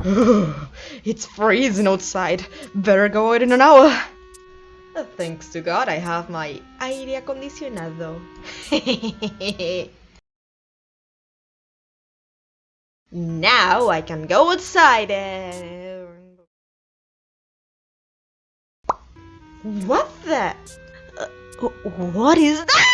it's freezing outside. Better go out in an hour. Thanks to God I have my aire acondicionado. now I can go outside and... What the? Uh, what is that?